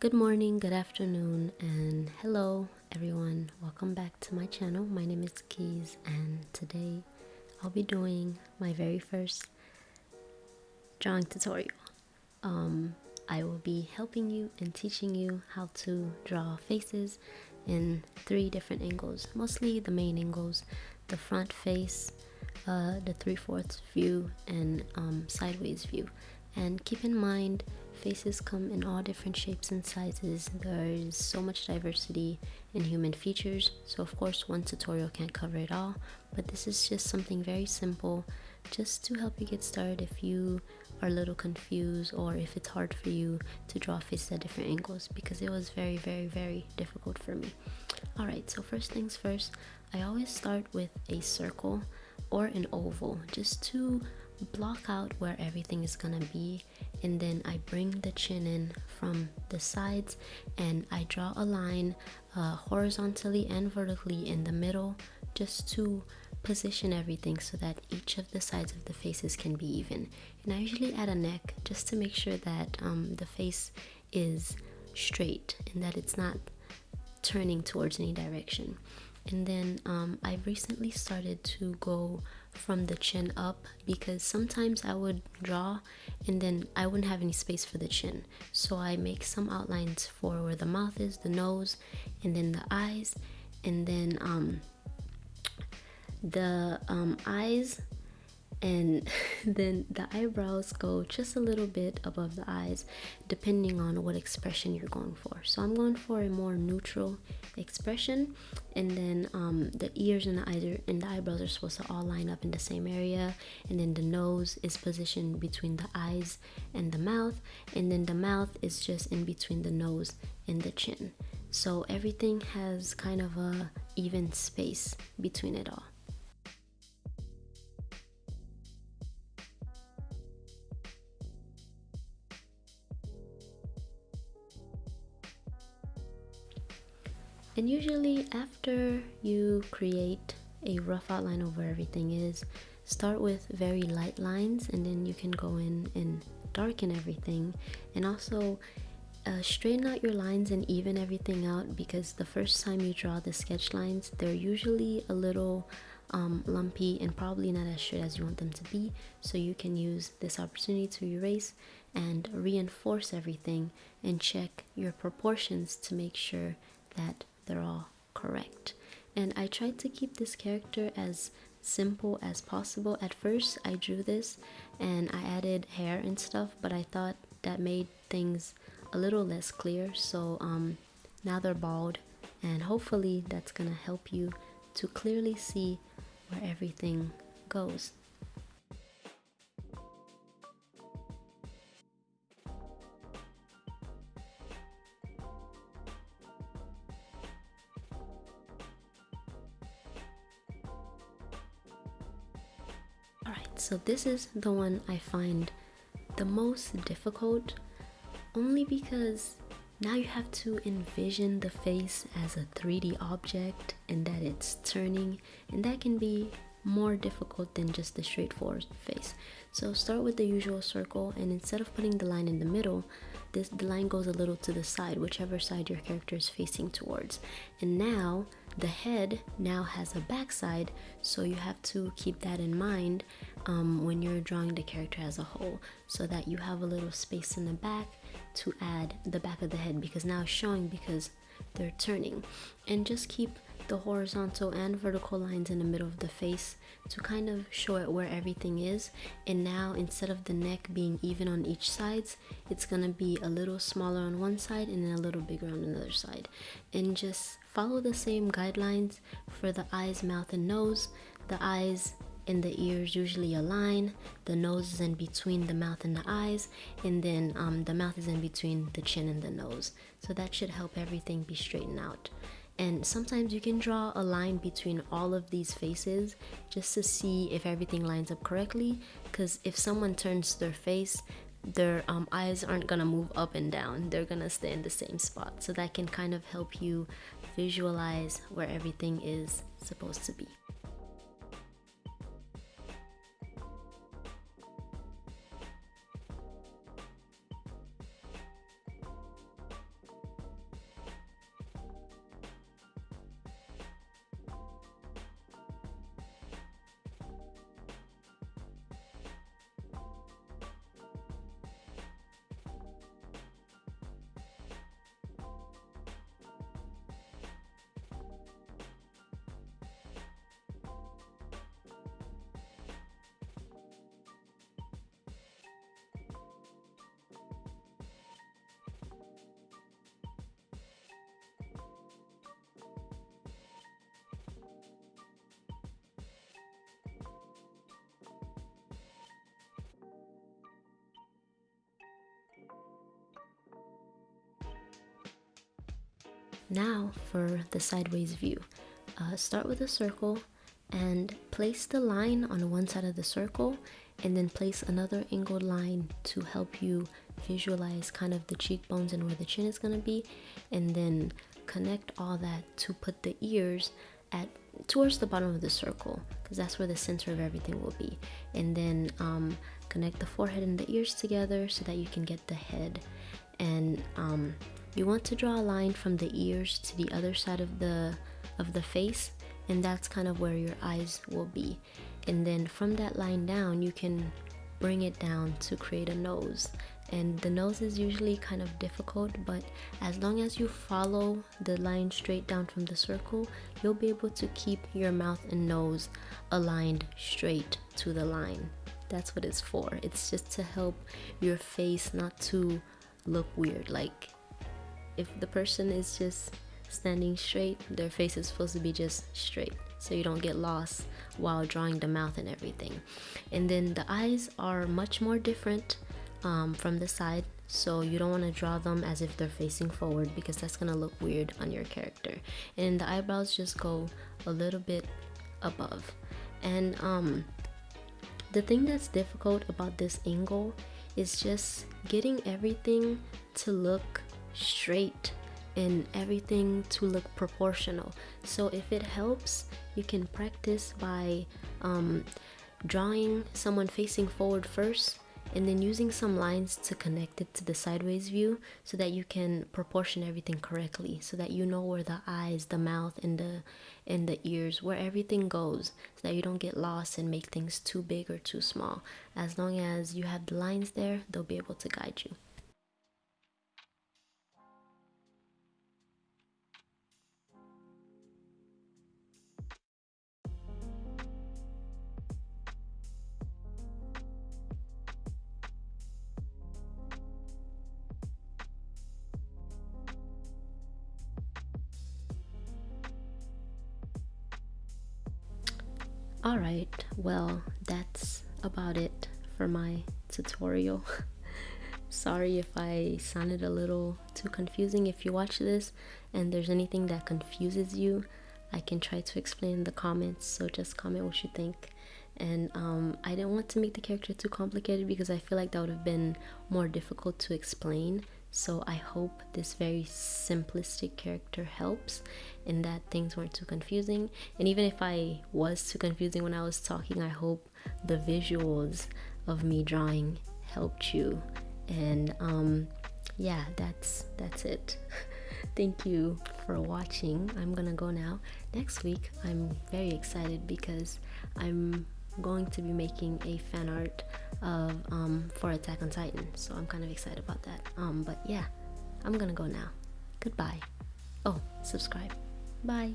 Good morning, good afternoon, and hello everyone. Welcome back to my channel. My name is Keys, and today I'll be doing my very first drawing tutorial. Um, I will be helping you and teaching you how to draw faces in three different angles, mostly the main angles, the front face, uh, the 3 fourths view, and um, sideways view. And keep in mind, Faces come in all different shapes and sizes. There is so much diversity in human features, so of course one tutorial can't cover it all, but this is just something very simple just to help you get started if you are a little confused or if it's hard for you to draw faces at different angles because it was very very very difficult for me. Alright, so first things first, I always start with a circle or an oval just to block out where everything is gonna be and then I bring the chin in from the sides and I draw a line uh, horizontally and vertically in the middle just to position everything so that each of the sides of the faces can be even. And I usually add a neck just to make sure that um, the face is straight and that it's not turning towards any direction. And then um, I recently started to go from the chin up because sometimes I would draw and then I wouldn't have any space for the chin. So I make some outlines for where the mouth is, the nose, and then the eyes, and then um, the um, eyes and then the eyebrows go just a little bit above the eyes depending on what expression you're going for. So i'm going for a more neutral expression and then um, the ears and the eyes and the eyebrows are supposed to all line up in the same area and then the nose is positioned between the eyes and the mouth and then the mouth is just in between the nose and the chin. So everything has kind of a even space between it all And usually after you create a rough outline of where everything is, start with very light lines and then you can go in and darken everything. And also uh, straighten out your lines and even everything out because the first time you draw the sketch lines they're usually a little um, lumpy and probably not as straight as you want them to be. So you can use this opportunity to erase and reinforce everything and check your proportions to make sure that they're all correct. And I tried to keep this character as simple as possible. At first, I drew this and I added hair and stuff, but I thought that made things a little less clear. So um, now they're bald, and hopefully, that's gonna help you to clearly see where everything goes. So this is the one I find the most difficult only because now you have to envision the face as a 3D object and that it's turning and that can be more difficult than just the straightforward face. So start with the usual circle and instead of putting the line in the middle, this the line goes a little to the side, whichever side your character is facing towards. And now the head now has a backside, so you have to keep that in mind um, when you're drawing the character as a whole, so that you have a little space in the back to add the back of the head because now it's showing because they're turning. And just keep the horizontal and vertical lines in the middle of the face to kind of show it where everything is and now instead of the neck being even on each sides it's gonna be a little smaller on one side and then a little bigger on another side and just follow the same guidelines for the eyes mouth and nose. The eyes and the ears usually align. The nose is in between the mouth and the eyes and then um, the mouth is in between the chin and the nose. So that should help everything be straightened out. And sometimes you can draw a line between all of these faces just to see if everything lines up correctly because if someone turns their face their um, eyes aren't gonna move up and down. They're gonna stay in the same spot. So that can kind of help you visualize where everything is supposed to be now for the sideways view. Uh, start with a circle and place the line on one side of the circle and then place another angled line to help you visualize kind of the cheekbones and where the chin is going to be and then connect all that to put the ears at towards the bottom of the circle because that's where the center of everything will be. And then um, connect the forehead and the ears together so that you can get the head. And um, you want to draw a line from the ears to the other side of the of the face and that's kind of where your eyes will be. And then from that line down you can bring it down to create a nose. And the nose is usually kind of difficult but as long as you follow the line straight down from the circle you'll be able to keep your mouth and nose aligned straight to the line. That's what it's for. It's just to help your face not to look weird like if the person is just standing straight, their face is supposed to be just straight so you don't get lost while drawing the mouth and everything. And then the eyes are much more different um, from the side so you don't want to draw them as if they're facing forward because that's going to look weird on your character. And the eyebrows just go a little bit above. And um, the thing that's difficult about this angle is just getting everything to look straight and everything to look proportional. So if it helps you can practice by um, drawing someone facing forward first and then using some lines to connect it to the sideways view so that you can proportion everything correctly so that you know where the eyes the mouth and the and the ears where everything goes so that you don't get lost and make things too big or too small. As long as you have the lines there they'll be able to guide you Alright, well, that's about it for my tutorial. Sorry if I sounded a little too confusing. If you watch this and there's anything that confuses you, I can try to explain in the comments. So just comment what you think. And um, I didn't want to make the character too complicated because I feel like that would have been more difficult to explain so I hope this very simplistic character helps and that things weren't too confusing. And even if I was too confusing when I was talking, I hope the visuals of me drawing helped you. And um, yeah, that's that's it. Thank you for watching. I'm gonna go now. Next week, I'm very excited because I'm going to be making a fan art of um, for Attack on Titan, so I'm kind of excited about that. Um, but yeah, I'm gonna go now. Goodbye. Oh, subscribe. Bye.